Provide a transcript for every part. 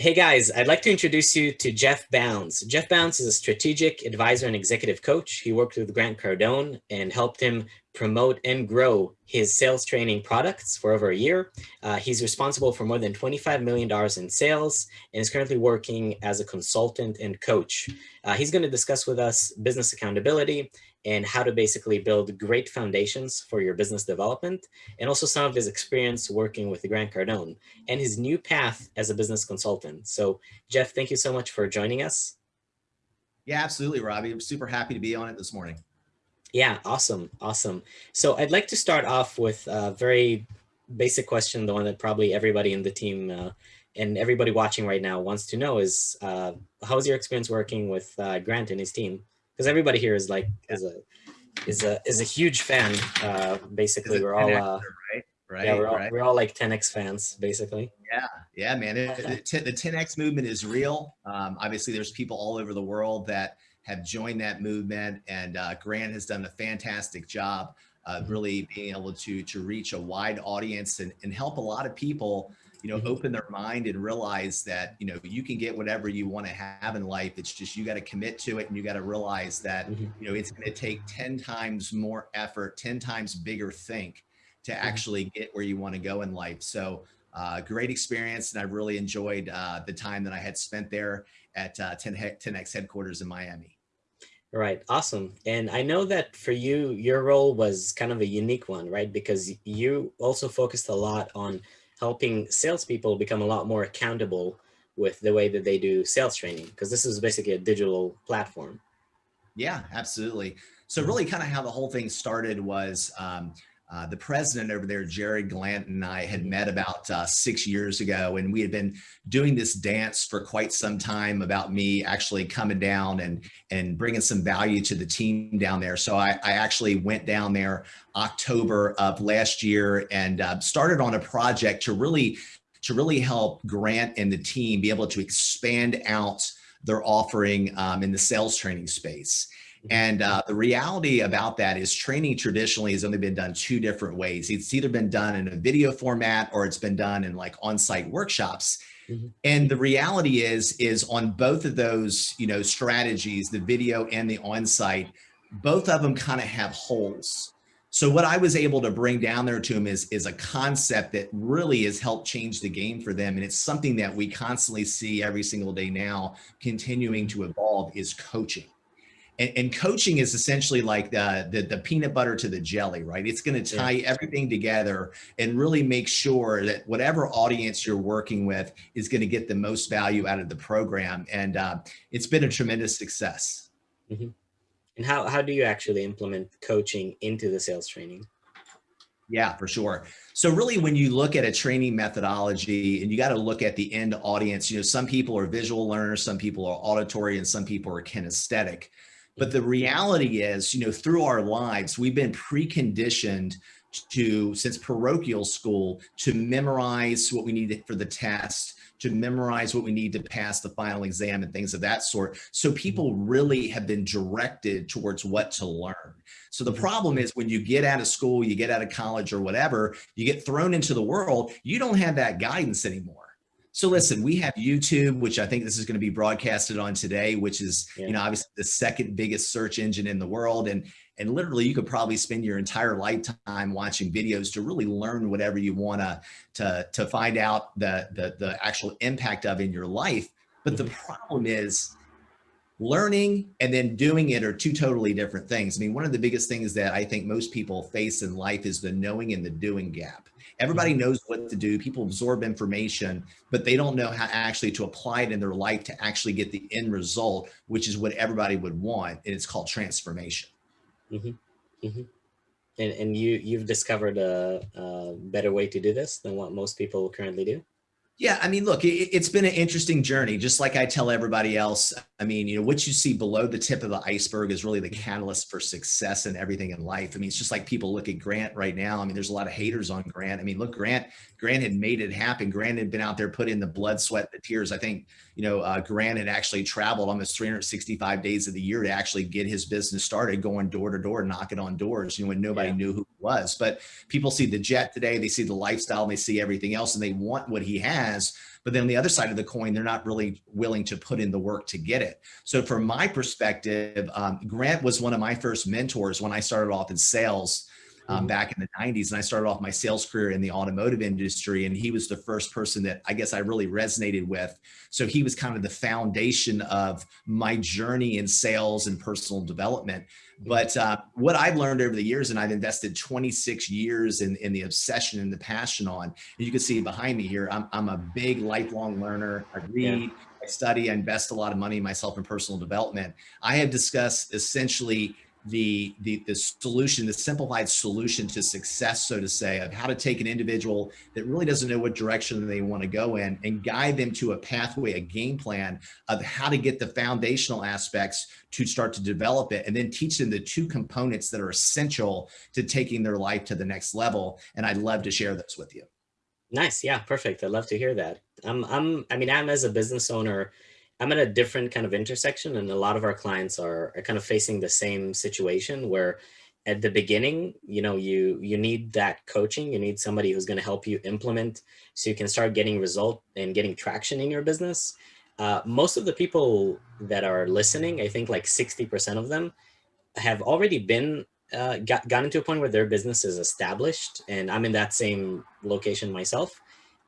Hey guys, I'd like to introduce you to Jeff Bounds. Jeff Bounds is a strategic advisor and executive coach. He worked with Grant Cardone and helped him promote and grow his sales training products for over a year. Uh, he's responsible for more than $25 million in sales and is currently working as a consultant and coach. Uh, he's going to discuss with us business accountability and how to basically build great foundations for your business development and also some of his experience working with Grant Cardone and his new path as a business consultant. So Jeff, thank you so much for joining us. Yeah, absolutely, Robbie. I'm super happy to be on it this morning. Yeah, awesome, awesome. So I'd like to start off with a very basic question, the one that probably everybody in the team uh, and everybody watching right now wants to know is, uh, how's your experience working with uh, Grant and his team? Because everybody here is like is a is a is a huge fan. Uh, basically, we're all uh, right, right, yeah, we're all, right. we're all like 10x fans, basically. Yeah, yeah, man. It, the 10x movement is real. Um, obviously, there's people all over the world that have joined that movement, and uh, Grant has done a fantastic job. Uh, really being able to to reach a wide audience and, and help a lot of people you know, mm-hmm. open their mind and realize that, you know, you can get whatever you want to have in life. It's just, you got to commit to it and you got to realize that, mm-hmm. you know, it's going to take 10 times more effort, 10 times bigger think to mm-hmm. actually get where you want to go in life. So, uh, great experience. And I really enjoyed uh, the time that I had spent there at uh, 10, 10X headquarters in Miami. Right. Awesome. And I know that for you, your role was kind of a unique one, right? Because you also focused a lot on helping salespeople become a lot more accountable with the way that they do sales training, because this is basically a digital platform. Yeah, absolutely. So really kind of how the whole thing started was um, uh, the president over there, Jerry Glant and I had met about uh, six years ago and we had been doing this dance for quite some time about me actually coming down and, and bringing some value to the team down there. So I, I actually went down there October of last year and uh, started on a project to really, to really help Grant and the team be able to expand out their offering um, in the sales training space. And uh, the reality about that is training traditionally has only been done two different ways. It's either been done in a video format or it's been done in like on-site workshops. Mm -hmm. And the reality is, is on both of those, you know, strategies, the video and the on-site, both of them kind of have holes. So what I was able to bring down there to them is, is a concept that really has helped change the game for them. And it's something that we constantly see every single day now continuing to evolve is coaching and, and, coaching is essentially like the, the, the peanut butter to the jelly, right? It's going to tie yeah. everything together and really make sure that whatever audience you're working with is going to get the most value out of the program. And uh, it's been a tremendous success. Mm -hmm. And how, how do you actually implement coaching into the sales training? Yeah, for sure. So really when you look at a training methodology and you got to look at the end audience, you know, some people are visual learners, some people are auditory and some people are kinesthetic. But the reality is, you know, through our lives, we've been preconditioned to, since parochial school, to memorize what we need for the test, to memorize what we need to pass the final exam and things of that sort. So mm-hmm. people really have been directed towards what to learn. So the mm-hmm. problem is when you get out of school, you get out of college or whatever, you get thrown into the world, you don't have that guidance anymore. So listen, we have YouTube, which I think this is going to be broadcasted on today, which is, yeah. you know, obviously the second biggest search engine in the world. And, and literally you could probably spend your entire lifetime watching videos to really learn whatever you want to, to, to find out the, the, the actual impact of in your life. But the mm-hmm. problem is learning and then doing it are two totally different things. I mean, one of the biggest things that I think most people face in life is the knowing and the doing gap. Everybody mm-hmm. knows what to do. People absorb information, but they don't know how actually to apply it in their life to actually get the end result, which is what everybody would want. And it's called transformation. Mm -hmm. Mm -hmm. And, and you, you've discovered a, a better way to do this than what most people currently do? Yeah, I mean, look, it, has been an interesting journey. Just like I tell everybody else, I mean, you know, what you see below the tip of the iceberg is really the catalyst for success and everything in life. I mean, it's just like people look at Grant right now. I mean, there's a lot of haters on Grant. I mean, look, Grant, Grant had made it happen. Grant had been out there, putting the blood, sweat, the tears. I think, you know, uh, Grant had actually traveled almost 365 days of the year to actually get his business started, going door to door, knocking on doors, you know, when nobody yeah. knew who he was. But people see the jet today, they see the lifestyle, and they see everything else, and they want what he has. But then on the other side of the coin, they're not really willing to put in the work to get it. So from my perspective, um, Grant was one of my first mentors when I started off in sales um, mm-hmm. back in the 90s. And I started off my sales career in the automotive industry. And he was the first person that I guess I really resonated with. So he was kind of the foundation of my journey in sales and personal development. But uh, what I've learned over the years, and I've invested 26 years in, in the obsession and the passion on, and you can see behind me here, I'm, I'm a big lifelong learner. I read, yeah. I study, I invest a lot of money in myself in personal development. I have discussed essentially the, the, the solution, the simplified solution to success, so to say, of how to take an individual that really doesn't know what direction they want to go in and guide them to a pathway, a game plan of how to get the foundational aspects to start to develop it and then teach them the two components that are essential to taking their life to the next level. And I'd love to share those with you. Nice. Yeah, perfect. I'd love to hear that. I'm, I'm, I mean, I'm as a business owner, I'm at a different kind of intersection and a lot of our clients are, are kind of facing the same situation where at the beginning, you know, you, you need that coaching, you need somebody who's going to help you implement so you can start getting result and getting traction in your business. Uh, most of the people that are listening, I think like 60% of them have already been uh, got, gotten to a point where their business is established. And I'm in that same location myself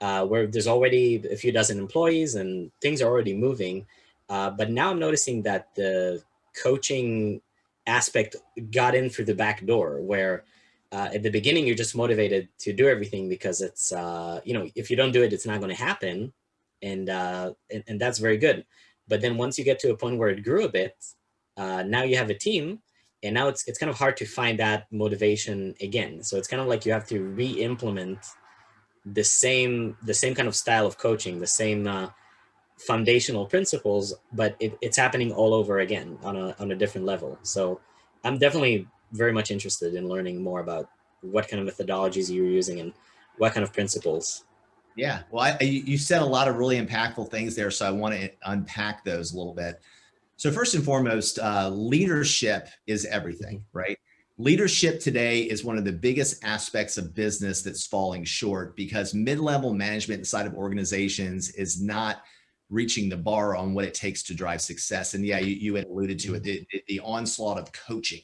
uh, where there's already a few dozen employees and things are already moving. Uh, but now I'm noticing that the coaching aspect got in through the back door where uh, at the beginning, you're just motivated to do everything because it's, uh, you know, if you don't do it, it's not going to happen. And, uh, and, and, that's very good. But then once you get to a point where it grew a bit, uh, now you have a team and now it's, it's kind of hard to find that motivation again. So it's kind of like you have to re-implement the same the same kind of style of coaching, the same uh, foundational principles, but it, it's happening all over again on a on a different level. So I'm definitely very much interested in learning more about what kind of methodologies you're using and what kind of principles. Yeah, well, I, you said a lot of really impactful things there, so I want to unpack those a little bit. So first and foremost, uh, leadership is everything, mm-hmm. right? Leadership today is one of the biggest aspects of business that's falling short because mid-level management inside of organizations is not reaching the bar on what it takes to drive success. And yeah, you, you had alluded to it, the, the onslaught of coaching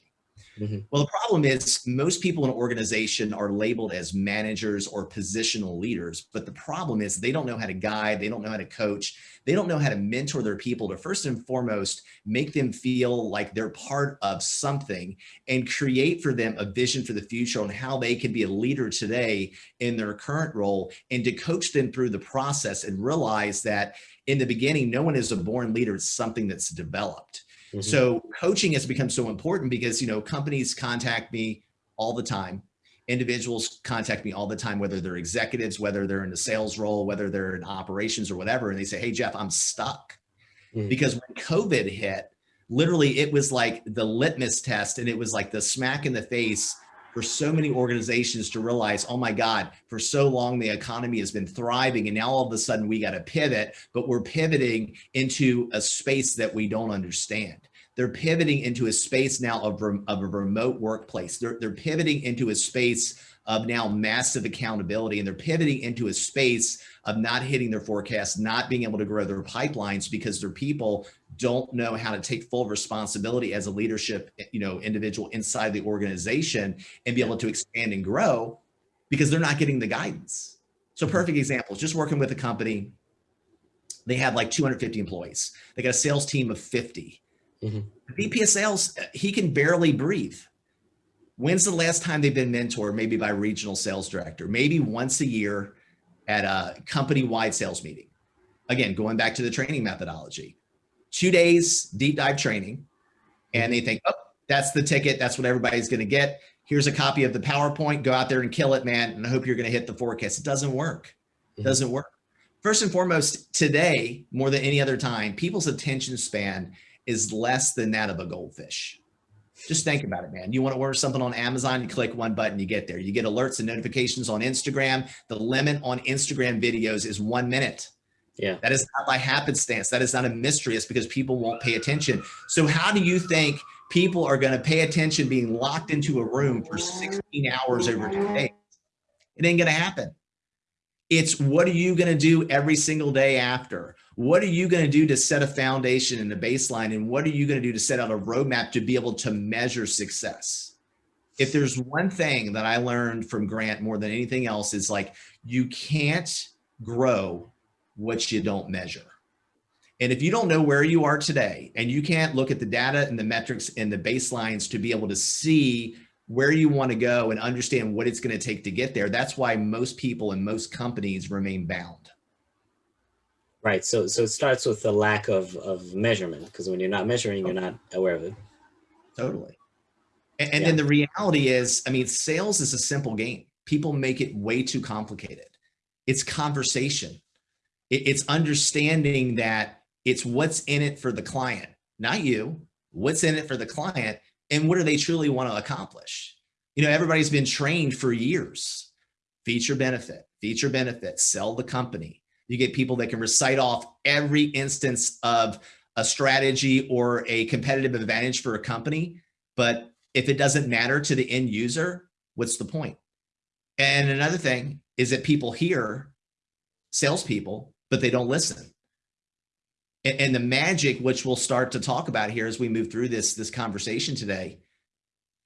Mm -hmm. Well, the problem is most people in an organization are labeled as managers or positional leaders, but the problem is they don't know how to guide, they don't know how to coach, they don't know how to mentor their people to first and foremost make them feel like they're part of something and create for them a vision for the future on how they can be a leader today in their current role and to coach them through the process and realize that in the beginning, no one is a born leader, it's something that's developed. Mm -hmm. So coaching has become so important because, you know, companies contact me all the time. Individuals contact me all the time, whether they're executives, whether they're in the sales role, whether they're in operations or whatever. And they say, Hey, Jeff, I'm stuck. Mm -hmm. Because when COVID hit, literally it was like the litmus test and it was like the smack in the face for so many organizations to realize, oh my God, for so long the economy has been thriving and now all of a sudden we got to pivot, but we're pivoting into a space that we don't understand. They're pivoting into a space now of, of a remote workplace. They're, they're pivoting into a space of now massive accountability and they're pivoting into a space of not hitting their forecasts, not being able to grow their pipelines because their people don't know how to take full responsibility as a leadership, you know, individual inside the organization and be able to expand and grow because they're not getting the guidance. So perfect examples, just working with a company, they have like 250 employees. They got a sales team of 50. Mm -hmm. VP of sales, he can barely breathe. When's the last time they've been mentored? Maybe by regional sales director, maybe once a year at a company-wide sales meeting. Again, going back to the training methodology, two days deep dive training, and they think, oh, that's the ticket. That's what everybody's going to get. Here's a copy of the PowerPoint. Go out there and kill it, man. And I hope you're going to hit the forecast. It doesn't work. It mm-hmm. doesn't work. First and foremost, today, more than any other time, people's attention span is less than that of a goldfish. Just think about it, man. You want to order something on Amazon, you click one button, you get there. You get alerts and notifications on Instagram. The limit on Instagram videos is one minute. Yeah. That is not by happenstance. That is not a mystery. It's because people won't pay attention. So how do you think people are going to pay attention being locked into a room for 16 hours over two days? It ain't going to happen. It's what are you going to do every single day after? What are you going to do to set a foundation and a baseline? And what are you going to do to set out a roadmap to be able to measure success? If there's one thing that I learned from Grant more than anything else, is like you can't grow what you don't measure. And if you don't know where you are today and you can't look at the data and the metrics and the baselines to be able to see where you want to go and understand what it's going to take to get there, that's why most people and most companies remain bound. Right. So, so it starts with the lack of, of measurement because when you're not measuring, you're not aware of it. Totally. And, and yeah. then the reality is, I mean, sales is a simple game. People make it way too complicated. It's conversation. It's understanding that it's what's in it for the client, not you. What's in it for the client and what do they truly want to accomplish? You know, everybody's been trained for years. Feature benefit, feature benefit, sell the company. You get people that can recite off every instance of a strategy or a competitive advantage for a company. But if it doesn't matter to the end user, what's the point? And another thing is that people hear salespeople, but they don't listen and the magic which we'll start to talk about here as we move through this this conversation today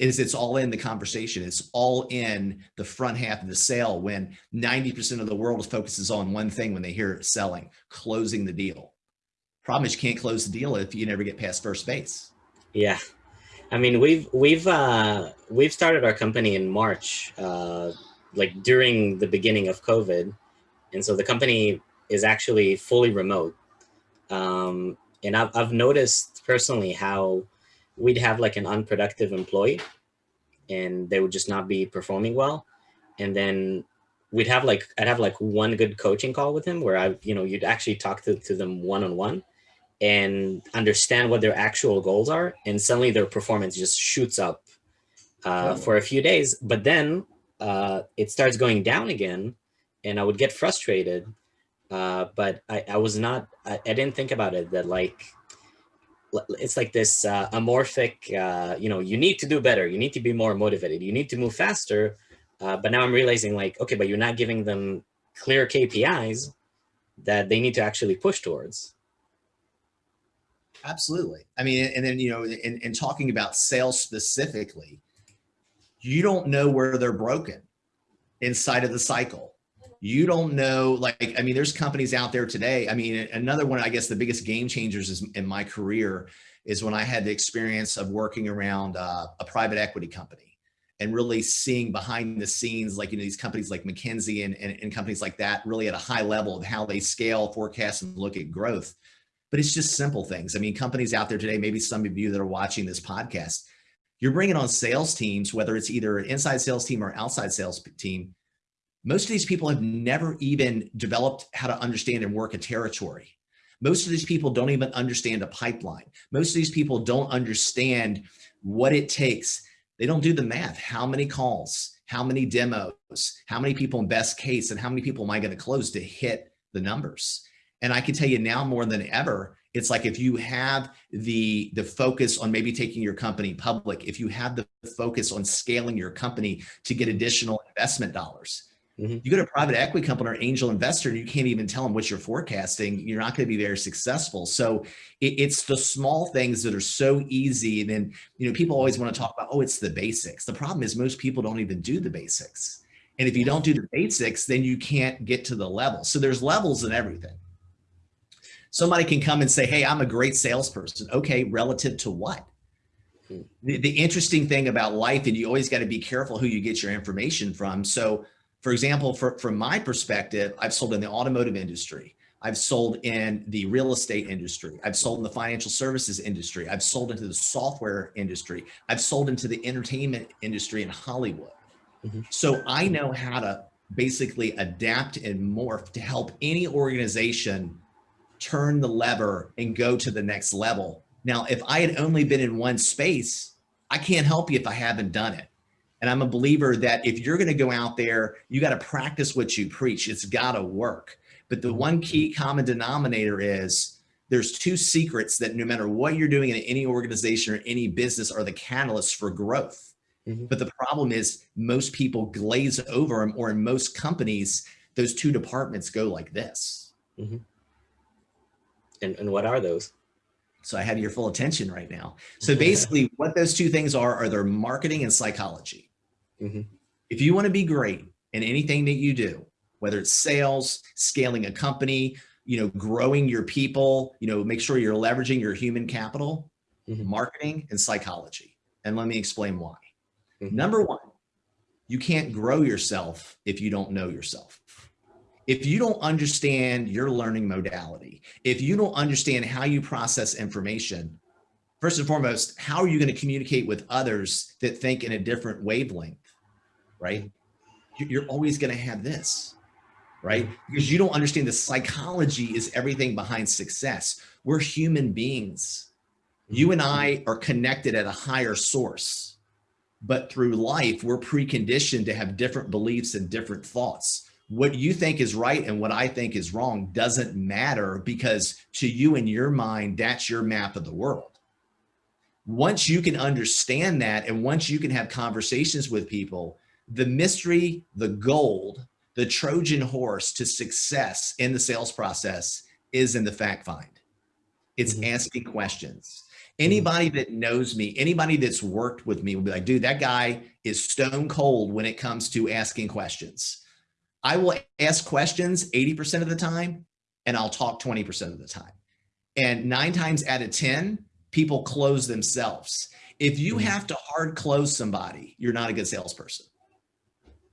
is it's all in the conversation. It's all in the front half of the sale when 90% of the world focuses on one thing when they hear selling closing the deal. Problem is you can't close the deal if you never get past first base. Yeah. I mean we've we've uh we've started our company in march uh like during the beginning of covid. And so the company is actually fully remote. Um, and I've, I've noticed personally how we'd have like an unproductive employee and they would just not be performing well. And then we'd have like, I'd have like one good coaching call with him where I, you know, you'd actually talk to, to them one-on-one -on -one and understand what their actual goals are. And suddenly their performance just shoots up uh, for a few days. But then uh, it starts going down again and I would get frustrated uh, but I, I was not, I, I, didn't think about it that like, it's like this uh, amorphic, uh, you know, you need to do better. You need to be more motivated. You need to move faster. Uh, but now I'm realizing like, okay, but you're not giving them clear KPIs that they need to actually push towards. Absolutely. I mean, and then, you know, in, in talking about sales specifically, you don't know where they're broken inside of the cycle you don't know like i mean there's companies out there today. I mean another one i guess the biggest game changers is in my career is when i had the experience of working around uh, a private equity company and really seeing behind the scenes like you know these companies like mckinsey and, and, and companies like that really at a high level of how they scale forecast and look at growth. But it's just simple things. I mean companies out there today maybe some of you that are watching this podcast you're bringing on sales teams whether it's either an inside sales team or outside sales team most of these people have never even developed how to understand and work a territory. Most of these people don't even understand a pipeline. Most of these people don't understand what it takes. They don't do the math. How many calls, how many demos, how many people in best case, and how many people am I going to close to hit the numbers? And I can tell you now more than ever, it's like if you have the the focus on maybe taking your company public, if you have the focus on scaling your company to get additional investment dollars, Mm -hmm. You go to a private equity company or angel investor, and you can't even tell them what you're forecasting. You're not going to be very successful. So it, it's the small things that are so easy. And then, you know, people always want to talk about, oh, it's the basics. The problem is most people don't even do the basics. And if you don't do the basics, then you can't get to the level. So there's levels in everything. Somebody can come and say, hey, I'm a great salesperson. Okay, relative to what? Hmm. The, the interesting thing about life, and you always got to be careful who you get your information from. So for example, for, from my perspective, I've sold in the automotive industry. I've sold in the real estate industry. I've sold in the financial services industry. I've sold into the software industry. I've sold into the entertainment industry in Hollywood. Mm -hmm. So I know how to basically adapt and morph to help any organization turn the lever and go to the next level. Now, if I had only been in one space, I can't help you if I haven't done it. And I'm a believer that if you're going to go out there, you got to practice what you preach. It's got to work. But the one key common denominator is there's two secrets that no matter what you're doing in any organization or any business are the catalysts for growth. Mm -hmm. But the problem is most people glaze over them or in most companies, those two departments go like this. Mm-hmm. And, and what are those? So I have your full attention right now. So basically what those two things are, are their marketing and psychology. Mm-hmm. If you want to be great in anything that you do, whether it's sales, scaling a company, you know, growing your people, you know, make sure you're leveraging your human capital, mm-hmm. marketing and psychology. And let me explain why. Mm-hmm. Number one, you can't grow yourself if you don't know yourself. If you don't understand your learning modality, if you don't understand how you process information, first and foremost, how are you going to communicate with others that think in a different wavelength, right? You're always going to have this, right? Mm-hmm. Because you don't understand the psychology is everything behind success. We're human beings. You and I mm-hmm. are connected at a higher source, but through life, we're preconditioned to have different beliefs and different thoughts what you think is right and what I think is wrong doesn't matter because to you in your mind, that's your map of the world. Once you can understand that and once you can have conversations with people, the mystery, the gold, the Trojan horse to success in the sales process is in the fact find. It's mm-hmm. asking questions. Anybody that knows me, anybody that's worked with me will be like, dude, that guy is stone cold when it comes to asking questions I will ask questions 80% of the time and I'll talk 20% of the time. And nine times out of 10, people close themselves. If you mm-hmm. have to hard close somebody, you're not a good salesperson.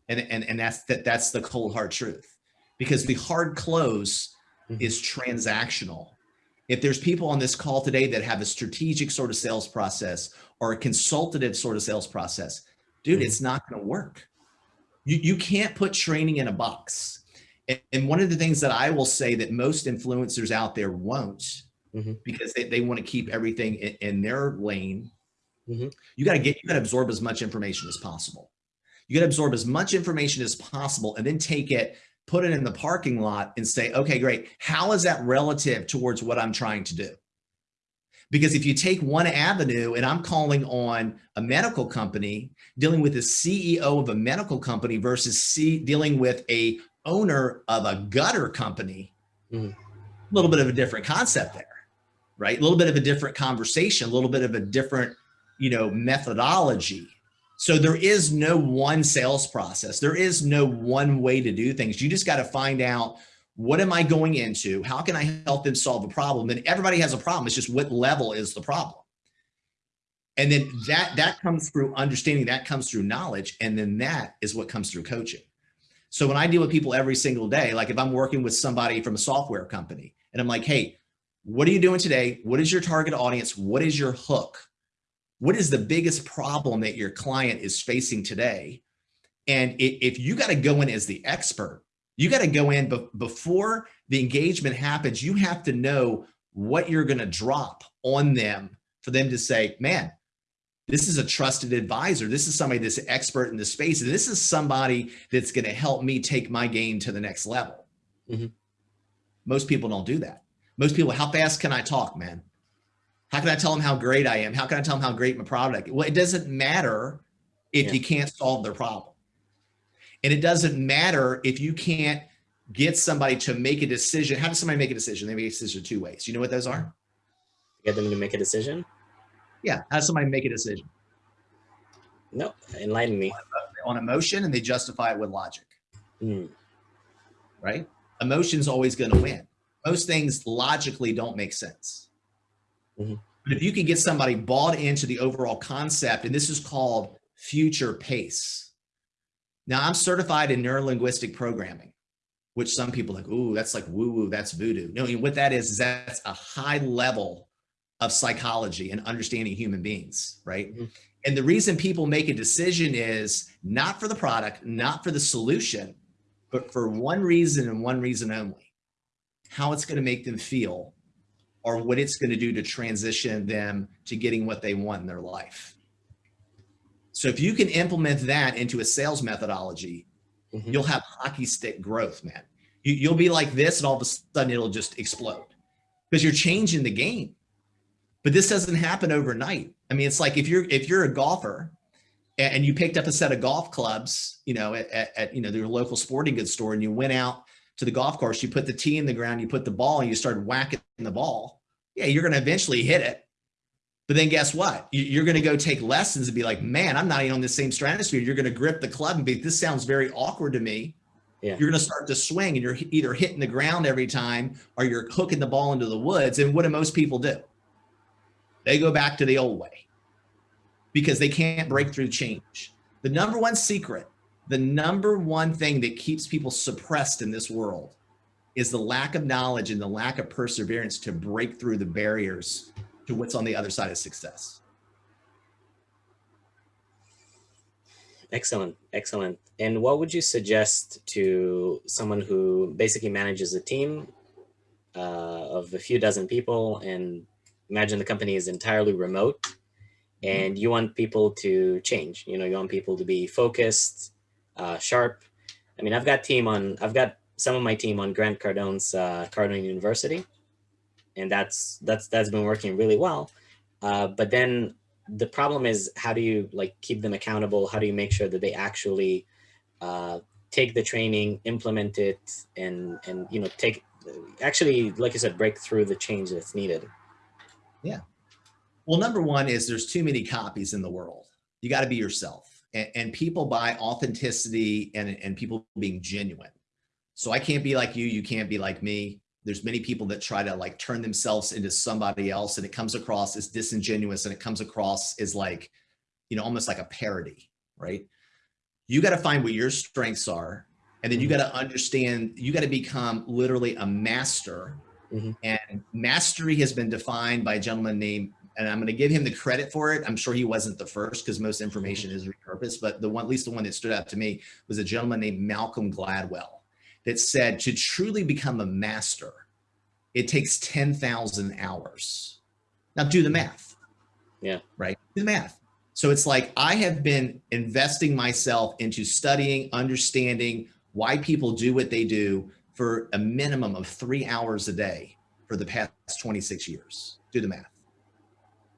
And, and, and that's, that, that's the cold hard truth because the hard close mm-hmm. is transactional. If there's people on this call today that have a strategic sort of sales process or a consultative sort of sales process, dude, mm-hmm. it's not going to work you, you can't put training in a box. And, and one of the things that I will say that most influencers out there won't mm-hmm. because they, they want to keep everything in, in their lane. Mm-hmm. You got to get, you got to absorb as much information as possible. You got to absorb as much information as possible and then take it, put it in the parking lot and say, okay, great. How is that relative towards what I'm trying to do? Because if you take one avenue and I'm calling on a medical company dealing with the CEO of a medical company versus C, dealing with a owner of a gutter company, mm-hmm. a little bit of a different concept there, right? A little bit of a different conversation, a little bit of a different, you know, methodology. So there is no one sales process. There is no one way to do things. You just got to find out what am I going into? How can I help them solve a problem? And everybody has a problem. It's just what level is the problem. And then that that comes through understanding, that comes through knowledge, and then that is what comes through coaching. So when I deal with people every single day, like if I'm working with somebody from a software company and I'm like, hey, what are you doing today? What is your target audience? What is your hook? What is the biggest problem that your client is facing today? And if you got to go in as the expert you got to go in be- before the engagement happens. You have to know what you're going to drop on them for them to say, man, this is a trusted advisor. This is somebody that's expert in the space. And this is somebody that's going to help me take my game to the next level. Mm-hmm. Most people don't do that. Most people, how fast can I talk, man? How can I tell them how great I am? How can I tell them how great my product? Well, it doesn't matter if yeah. you can't solve their problem. And it doesn't matter if you can't get somebody to make a decision. How does somebody make a decision? They make a decision two ways. You know what those are? Get them to make a decision? Yeah. How does somebody make a decision? No, enlighten me. On emotion and they justify it with logic. Mm. Right? Emotion's always going to win. Most things logically don't make sense. Mm-hmm. But if you can get somebody bought into the overall concept, and this is called future pace now I'm certified in neurolinguistic programming, which some people like, ooh, that's like woo woo, that's voodoo. No, what that is, is that's a high level of psychology and understanding human beings, right? Mm-hmm. And the reason people make a decision is not for the product, not for the solution, but for one reason and one reason only how it's going to make them feel or what it's going to do to transition them to getting what they want in their life. So if you can implement that into a sales methodology, mm-hmm. you'll have hockey stick growth, man. You, will be like this, and all of a sudden it'll just explode because you're changing the game. But this doesn't happen overnight. I mean, it's like if you're if you're a golfer and you picked up a set of golf clubs, you know, at, at, you know your local sporting goods store, and you went out to the golf course, you put the tee in the ground, you put the ball, and you start whacking the ball. Yeah, you're going to eventually hit it. But then guess what? You're going to go take lessons and be like, man, I'm not even on the same stratosphere. You're going to grip the club and be, this sounds very awkward to me. Yeah. You're going to start to swing and you're either hitting the ground every time or you're hooking the ball into the woods. And what do most people do? They go back to the old way because they can't break through change. The number one secret, the number one thing that keeps people suppressed in this world is the lack of knowledge and the lack of perseverance to break through the barriers to what's on the other side of success. Excellent, excellent. And what would you suggest to someone who basically manages a team uh, of a few dozen people and imagine the company is entirely remote and you want people to change, you know, you want people to be focused, uh, sharp. I mean, I've got team on, I've got some of my team on Grant Cardone's uh, Cardone University, and that's, that's, that's been working really well. Uh, but then the problem is how do you like keep them accountable? How do you make sure that they actually uh, take the training, implement it, and and you know take actually like you said break through the change that's needed. Yeah. Well, number one is there's too many copies in the world. You got to be yourself, and, and people buy authenticity and and people being genuine. So I can't be like you. You can't be like me there's many people that try to like turn themselves into somebody else and it comes across as disingenuous and it comes across as like, you know, almost like a parody, right? You got to find what your strengths are. And then you mm-hmm. got to understand, you got to become literally a master. Mm-hmm. And mastery has been defined by a gentleman named, and I'm going to give him the credit for it. I'm sure he wasn't the first because most mm-hmm. information is repurposed, but the one, at least the one that stood out to me was a gentleman named Malcolm Gladwell that said to truly become a master, it takes 10,000 hours. Now do the math. Yeah. Right. Do the math. So it's like I have been investing myself into studying, understanding why people do what they do for a minimum of three hours a day for the past 26 years. Do the math.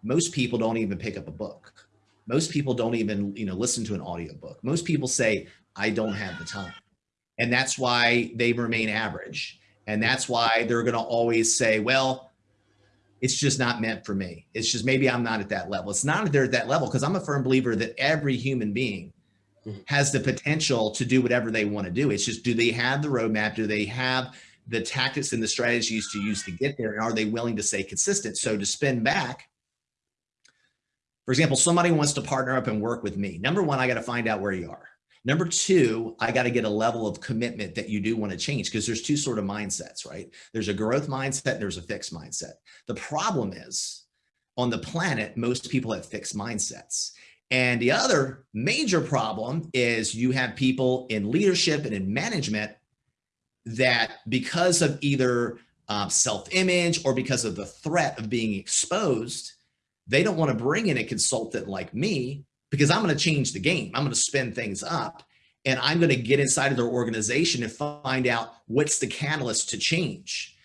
Most people don't even pick up a book. Most people don't even, you know, listen to an audiobook. Most people say, I don't have the time. And that's why they remain average. And that's why they're going to always say, well, it's just not meant for me. It's just maybe I'm not at that level. It's not that they're at that level because I'm a firm believer that every human being mm-hmm. has the potential to do whatever they want to do. It's just, do they have the roadmap? Do they have the tactics and the strategies to use to get there? And are they willing to stay consistent? So to spin back, for example, somebody wants to partner up and work with me. Number one, I got to find out where you are. Number two, I got to get a level of commitment that you do want to change because there's two sort of mindsets, right? There's a growth mindset there's a fixed mindset. The problem is on the planet, most people have fixed mindsets. And the other major problem is you have people in leadership and in management that because of either um, self-image or because of the threat of being exposed, they don't want to bring in a consultant like me because I'm going to change the game. I'm going to spin things up and I'm going to get inside of their organization and find out what's the catalyst to change.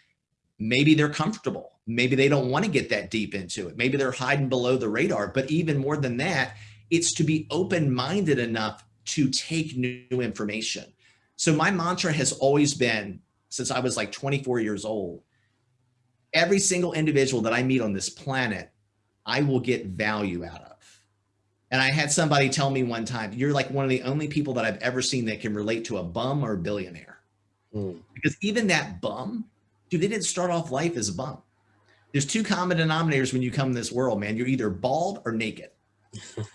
Maybe they're comfortable. Maybe they don't want to get that deep into it. Maybe they're hiding below the radar. But even more than that, it's to be open-minded enough to take new information. So my mantra has always been, since I was like 24 years old, every single individual that I meet on this planet, I will get value out of. And I had somebody tell me one time, you're like one of the only people that I've ever seen that can relate to a bum or a billionaire. Mm. Because even that bum, dude, they didn't start off life as a bum. There's two common denominators when you come in this world, man. You're either bald or naked.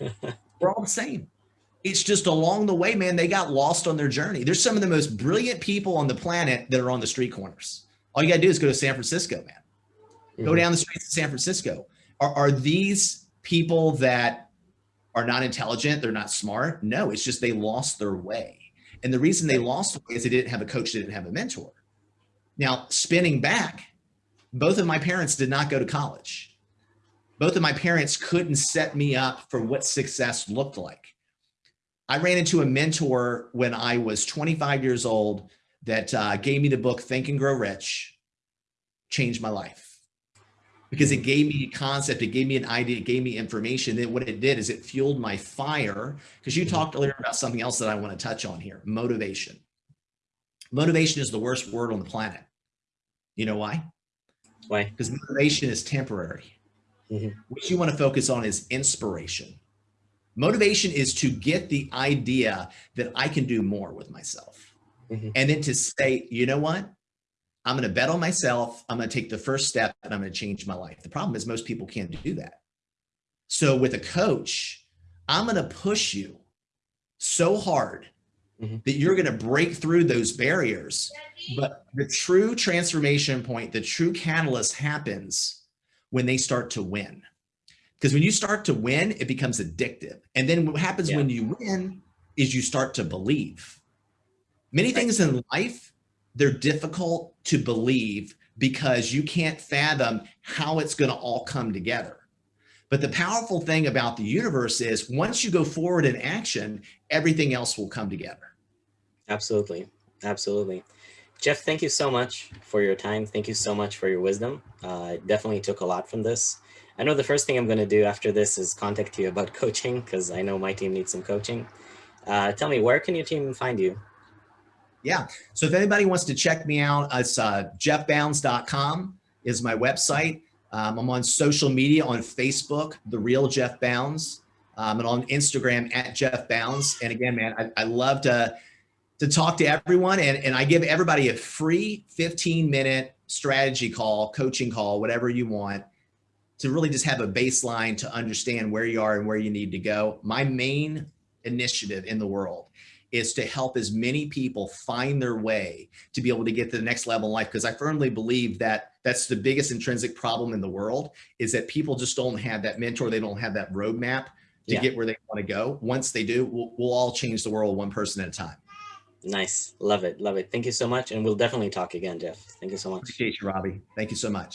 We're all the same. It's just along the way, man, they got lost on their journey. There's some of the most brilliant people on the planet that are on the street corners. All you got to do is go to San Francisco, man. Mm -hmm. Go down the streets of San Francisco. Are, are these people that are not intelligent, they're not smart. No, it's just they lost their way. And the reason they lost way is they didn't have a coach, they didn't have a mentor. Now, spinning back, both of my parents did not go to college. Both of my parents couldn't set me up for what success looked like. I ran into a mentor when I was 25 years old that uh, gave me the book Think and Grow Rich, changed my life. Because it gave me a concept, it gave me an idea, it gave me information. Then what it did is it fueled my fire. Because you Mhm. talked earlier about something else that I want to touch on here motivation. Motivation is the worst word on the planet. You know why? Why? Because motivation is temporary. Mhm. What you want to focus on is inspiration. Motivation is to get the idea that I can do more with myself. Mhm. And then to say, you know what? I'm going to bet on myself. I'm going to take the first step and I'm going to change my life. The problem is most people can't do that. So with a coach, I'm going to push you so hard Mhm. that you're going to break through those barriers. But the true transformation point, the true catalyst happens when they start to win. Because when you start to win, it becomes addictive. And then what happens Yeah. when you win is you start to believe. Many things in life, they're difficult to believe because you can't fathom how it's going to all come together. But the powerful thing about the universe is once you go forward in action, everything else will come together. Absolutely. Absolutely. Jeff, thank you so much for your time. Thank you so much for your wisdom. Uh, definitely took a lot from this. I know the first thing I'm going to do after this is contact you about coaching because I know my team needs some coaching. Uh, tell me, where can your team find you? Yeah. So if anybody wants to check me out, it's uh, jeffbounds.com is my website. Um, I'm on social media on Facebook, The Real Jeff Bounds, um, and on Instagram at Jeff Bounds. And again, man, I, I love to to talk to everyone, and, and I give everybody a free 15 minute strategy call, coaching call, whatever you want, to really just have a baseline to understand where you are and where you need to go. My main initiative in the world is to help as many people find their way to be able to get to the next level in life because i firmly believe that that's the biggest intrinsic problem in the world is that people just don't have that mentor they don't have that roadmap to Yeah. get where they want to go once they do we'll, we'll all change the world one person at a time Nice. Love it. Love it. Thank you so much. And we'll definitely talk again, Jeff. Thank you so much. appreciate you robbie thank you so much